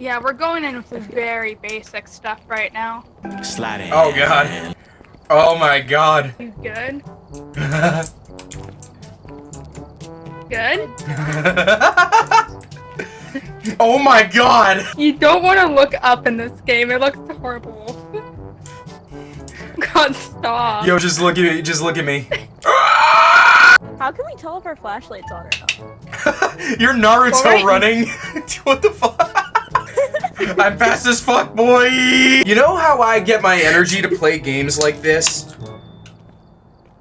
Yeah, we're going in with the very basic stuff right now. Sliding. Oh god. Oh my god. You good? Good? oh my god. You don't want to look up in this game. It looks horrible. God, stop. Yo, just look at me. Just look at me. How can we tell if our flashlight's on or not? You're Naruto Alright. running. what the fuck? I'm fast as fuck, boy. You know how I get my energy to play games like this?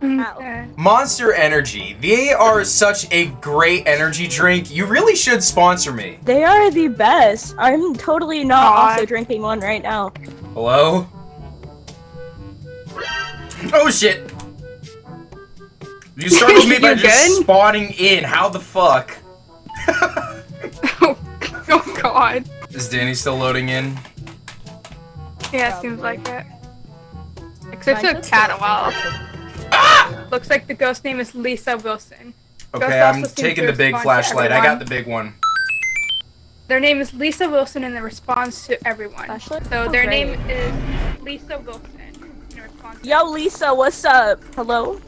Okay. Monster Energy. They are such a great energy drink. You really should sponsor me. They are the best. I'm totally not God. also drinking one right now. Hello? Oh shit! You startled me by You just good? spawning in. How the fuck? Oh, oh God. Is Danny still loading in? Yeah, it seems like it. Except Mine a says cat a so. while. Ah! Looks like the ghost name is Lisa Wilson. Okay, Ghost I'm taking the big flashlight. I got the big one. Their name is Lisa Wilson and the response to everyone. Flashlight? So Oh, their great. name is Lisa Wilson. in response to- Yo, Lisa, what's up? Hello?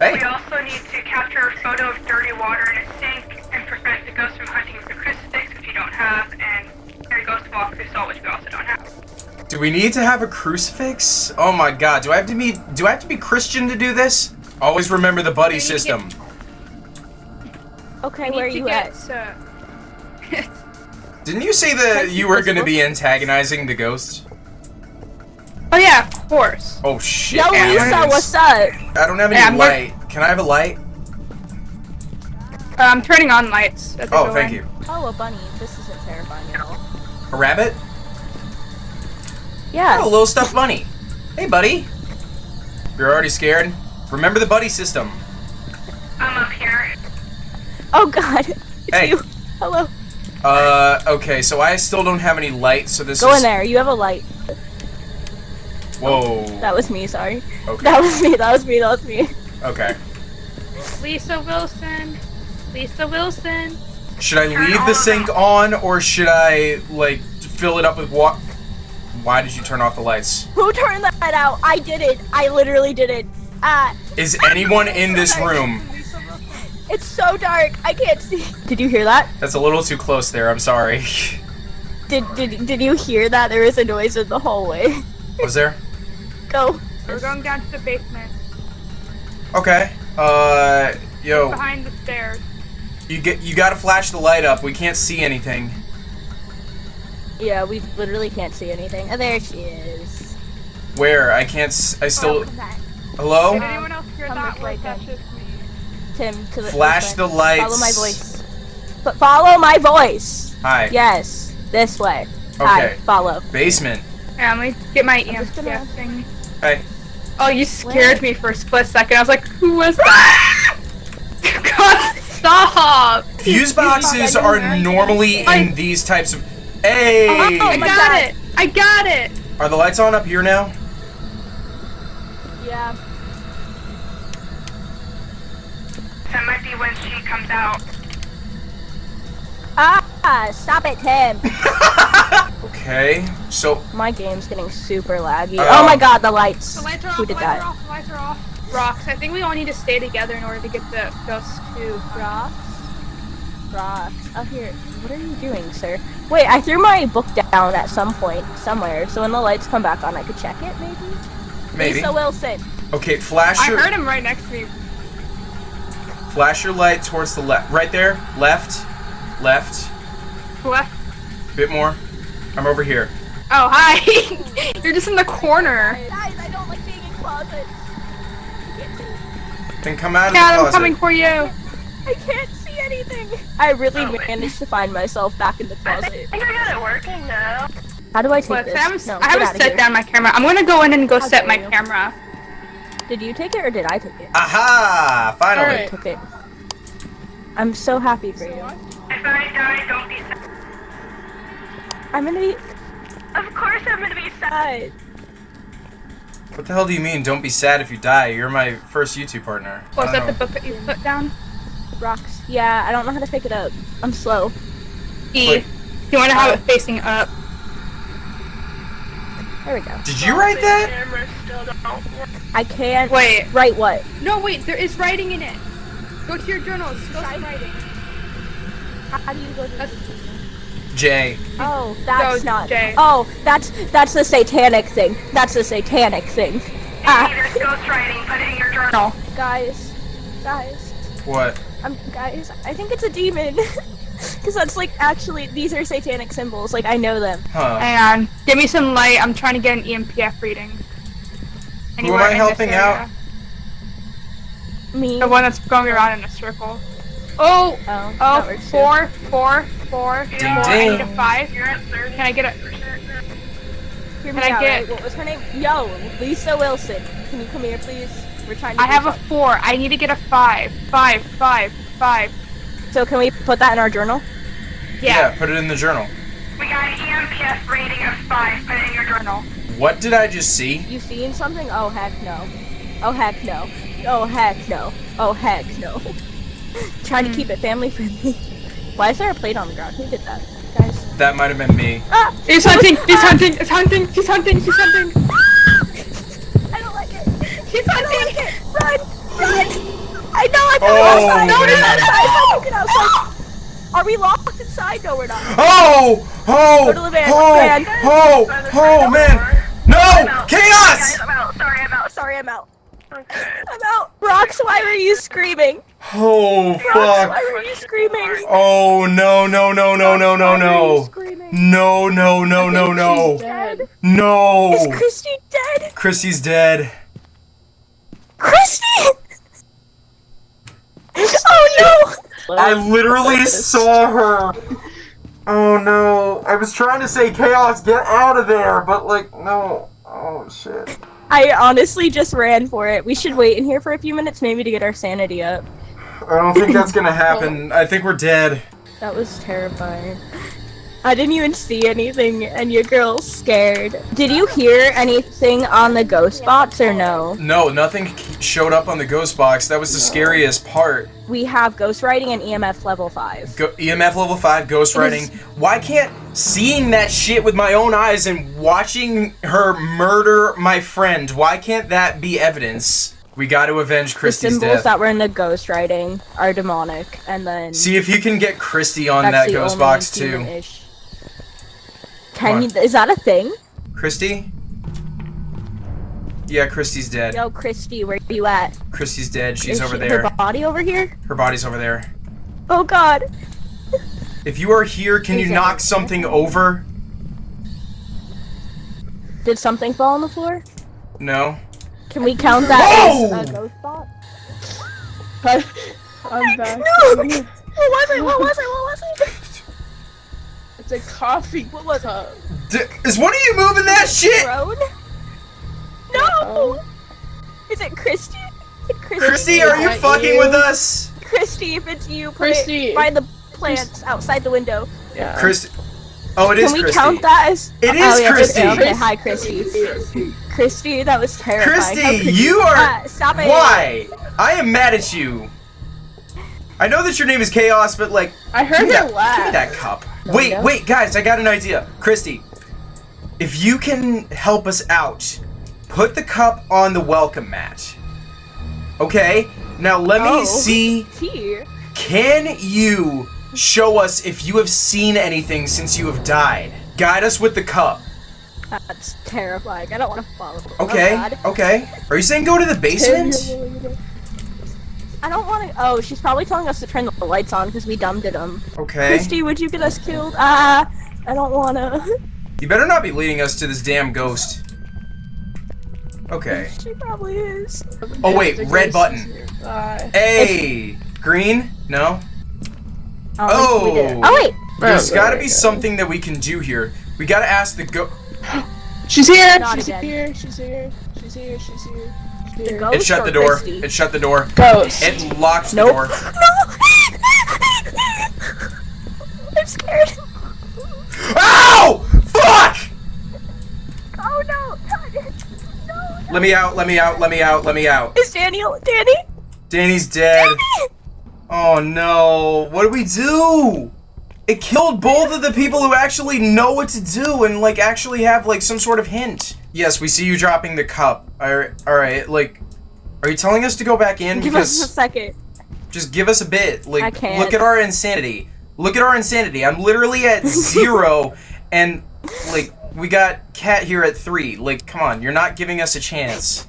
Hey! We also need to capture a photo of dirty water in a sink and prevent the ghost from hunting the crucifix, which you don't have, Do we need to have a crucifix? Oh my god, do I have to be do I have to be Christian to do this? Always remember the buddy We need system. Okay, where are you get, at? uh, Didn't you say that you were gonna be antagonizing the ghost? oh yeah, of course. Oh shit. Yo, Yeah, Lisa, what's up? I don't have any Yeah, I'm light. Can I have a light? Uh, I'm turning on lights. Oh, thank in. you. Oh, a bunny. This isn't terrifying at all. A rabbit? Yeah. Oh, a little stuffed bunny. Hey, buddy. You're already scared? Remember the buddy system. I'm up here. Oh god. It's Hey. you. Hello. Uh, okay, so I still don't have any light, so this Go is... in there. You have a light. Whoa. That was me, sorry. Okay. That was me, that was me, that was me. Okay. Lisa Wilson. Lisa Wilson. Should I Turn leave the the sink on, or should I, like, fill it up with water? Why did you turn off the lights? Who turned that out? I did it. I literally did it. Ah. Is anyone in this room? It's so dark. I can't see. Did you hear that? That's a little too close there, I'm sorry. Did did did you hear that? There was a noise in the hallway. Was there? Go. We're going down to the basement. Okay. Uh, yo, Behind the stairs. you get you gotta flash the light up. We can't see anything. Yeah, we literally can't see anything. Oh, there she is. Where? I can't. S- I still. Oh. Hello? Did anyone else hear come that? this Or way, is just me? Tim, to the Flash the way. lights. Follow my voice. But follow my voice. Hi. Yes, this way. Hi, Okay. follow. Basement. Yeah, let me get my I'm just EMF gonna- thing. Hey. Oh, you scared me for a split second. I was like, who was that? God, stop! Fuse boxes are normally in these types of. Hey. Oh, I got God. it! I got it! Are the lights on up here now? Yeah. That might be when she comes out. Ah, stop it, Tim. Okay. So my game's getting super laggy. Uh, oh my god, the lights. The lights are off, Who the did lights that? are off, the lights are off. Rocks, I think we all need to stay together in order to get the ghost to Rocks? Rocks. Up oh, here. What are you doing, sir? Wait, I threw my book down at some point, somewhere, so when the lights come back on, I could check it, maybe? maybe. Lisa Wilson. Okay. Flash I your heard him right next to me. flash your light towards the left. Right there. Left. Left. Left. Bit more. I'm over here. Oh, hi! You're just in the corner. Guys, I don't like being in closets. I can't. Then come out of Dad, the I'm coming for you. I can't see anything. I really oh. managed to find myself back in the closet. I think I got it working now. How do I take Look, this? I haven't, no, I haven't set here. down my camera. I'm gonna go in and go How set my you. camera. Did you take it or did I take it? Aha! Finally. Alright. took it. I'm so happy for you. If I die, don't be sad. I'm gonna be Of course I'm gonna be sad. sad. What the hell do you mean? Don't be sad if you die. You're my first YouTube partner. Was I that the book that you put down? Rocks. Yeah, I don't know how to pick it up. I'm slow. E. Wait. You want to have it facing up. There we go. Did you write that? Camera still don't work. I can't Wait. write what? No, wait, there is writing in it. Go to your journals. Go to writing. How do you go to That's- Jay. Oh, that's No, not. Jay. Oh, that's that's the satanic thing. That's the satanic thing. Ah, There's ghostwriting. Put it in your journal. guys, guys, What? Um, guys. I think it's a demon. Cause that's like actually these are satanic symbols. Like I know them. Huh. Hang on. Give me some light. I'm trying to get an EMPF reading. Anywhere I in this helping out? Me. The one that's going around in a circle. Oh, Oh, that oh, works too. four, four, four, Ding. I need a five. You're at 30. Can I get a? Hear Can I out, get- right? What was her name? Yo, Lisa Wilson. Can you come here, please? We're trying to. I do have a four. I need to get a five. Five, five, five. So can we put that in our journal? Yeah. Yeah, Put it in the journal. We got an EMPF rating of five. Put it in your journal. What did I just see? You seen something? Oh heck no. Oh heck no. Oh heck no. Oh heck no. Trying to keep it family friendly. Why is there a plate on the ground? Who did that? Guys. That might have been me. Ah! He's hunting. He's hunting. He's hunting. He's hunting. He's hunting. I know I found Oh, outside. No, get outside. Get outside. Are we locked inside? No, we're not. Oh! Oh! Go to the van, Oh! van. Oh! Oh, man! No! Chaos! I'm out. Sorry, I'm out. Sorry, I'm out. I'm out. Rox, why were you screaming? Oh, Rox, why fuck. were you screaming? Oh, no, no, no, no, no, no, Why no. No, no, no, no, no. Dead. Is Christy dead? Christy's dead. Christy! Oh no! I literally saw her. Oh no. I was trying to say chaos, get out of there, but like, no. Oh shit. I honestly just ran for it. We should wait in here for a few minutes, maybe to get our sanity up. I don't think that's gonna happen. I think we're dead. That was terrifying. I didn't even see anything, and your girl's scared. Did you hear anything on the ghost box or no? No, nothing showed up on the ghost box. That was the scariest part. We have ghost writing and EMF level 5. Go- EMF level 5, ghost writing. Why can't seeing that shit with my own eyes and watching her murder my friend, why can't that be evidence? We got to avenge The Christy's symbols death. that were in the ghost writing are demonic, and then See if you can get Christy on that the ghost box too. Human-ish. Can you, What? is that a thing? Christy? Yeah, Christy's dead. Yo, Christy, where are you at? Christy's dead. She's Is over she- there. Her body over here? Her body's over there. Oh God! If you are here, can you Is it- knock something over? Did something fall on the floor? No. Can we count that Whoa! as a ghost spot? I'm back. No! What was it? What was it? What was it? It's a coffee What was it? cup. D- is one of you moving that shit? Throne? No! Is it Christy? Is it Christy? Christy, are you fucking you. with us? Christy, if it's you, put Christy. it by the plants outside the window. Yeah. Christy. Oh, it is Can we Christy. count that as? It is oh, yeah, Christy. Okay, okay, hi, Christy. Christy, that was terrifying. How Christy, could you are. Ah, stop it. Why? I am mad at you. I know that your name is Chaos, but like, I heard give her that, give me laugh. that cup. Wait, wait, guys, I got an idea. Christy, if you can help us out, put the cup on the welcome mat. Okay? Now let me Oh. see. Here. Can you show us if you have seen anything since you have died? Guide us with the cup. That's terrifying. I don't want to follow. Oh, okay, Oh, okay. Are you saying go to the basement? I don't want to. Oh, she's probably telling us to turn the lights on because we dumbed it them. Okay. Christy, would you get us killed? Ah, I don't wanna. You better not be leading us to this damn ghost. Okay. she probably is. Oh wait, red button. Bye. Hey, green? No. I don't think we did. Oh. Oh wait, There's Oh, got to be go. something that we can do here. We got to ask the go. She's here. Not She's again. here. She's here. She's here. She's here. She's The ghost It shut the door. Christy? It shut the door. Ghost. It locked the Nope. door. No. I'm scared. Ow! Fuck! Oh no. No. Let me out. Let me out. Let me out. Let me out. Is Daniel? Danny? Danny's dead. Oh no. What do we do? It killed both of the people who actually know what to do and like actually have like some sort of hint. Yes, we see you dropping the cup. Alright, alright, like are you telling us to go back in Give us a second. just give us a bit. Like I can't. look at our insanity. Look at our insanity. I'm literally at 0 and like we got cat here at 3. Like come on, you're not giving us a chance.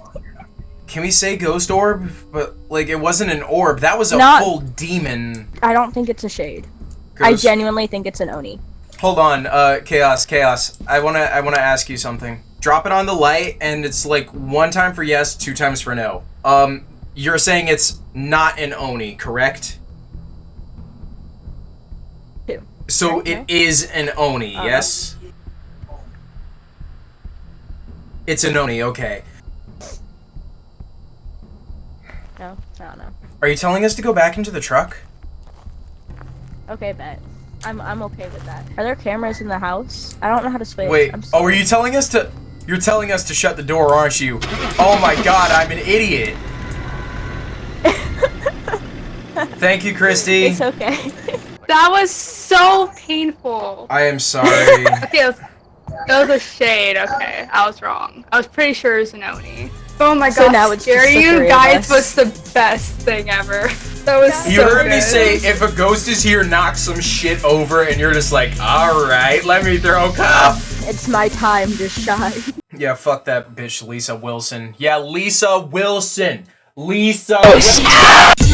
Can we say ghost orb? But like it wasn't an orb. That was a Not- full demon. I don't think it's a shade. I genuinely think it's an Oni. Hold on, uh, chaos, chaos. I wanna, I wanna ask you something. Drop it on the light, and it's like one time for yes, two times for no. Um, you're saying it's not an oni, correct? Two. So Okay. it is an oni, Uh-huh. yes. It's an oni, okay. No, I don't know. Are you telling us to go back into the truck? Okay, bet. I'm I'm okay with that. Are there cameras in the house? I don't know how to switch. Wait. Oh, are you telling us to? You're telling us to shut the door, aren't you? Oh my God, I'm an idiot. Thank you, Christy. It's okay. That was so painful. I am sorry. Okay, it was, it was a shade. Okay, I was wrong. I was pretty sure it was an Oni. Oh my So god, now it's just scary you guys us. was the best thing ever. That was you so heard me say if a ghost is here, knock some shit over, and you're just like, all right, let me throw a cup. it's my time to shine. Yeah, fuck that bitch, Lisa Wilson. Yeah, Lisa Wilson. Lisa. Oh, Wil-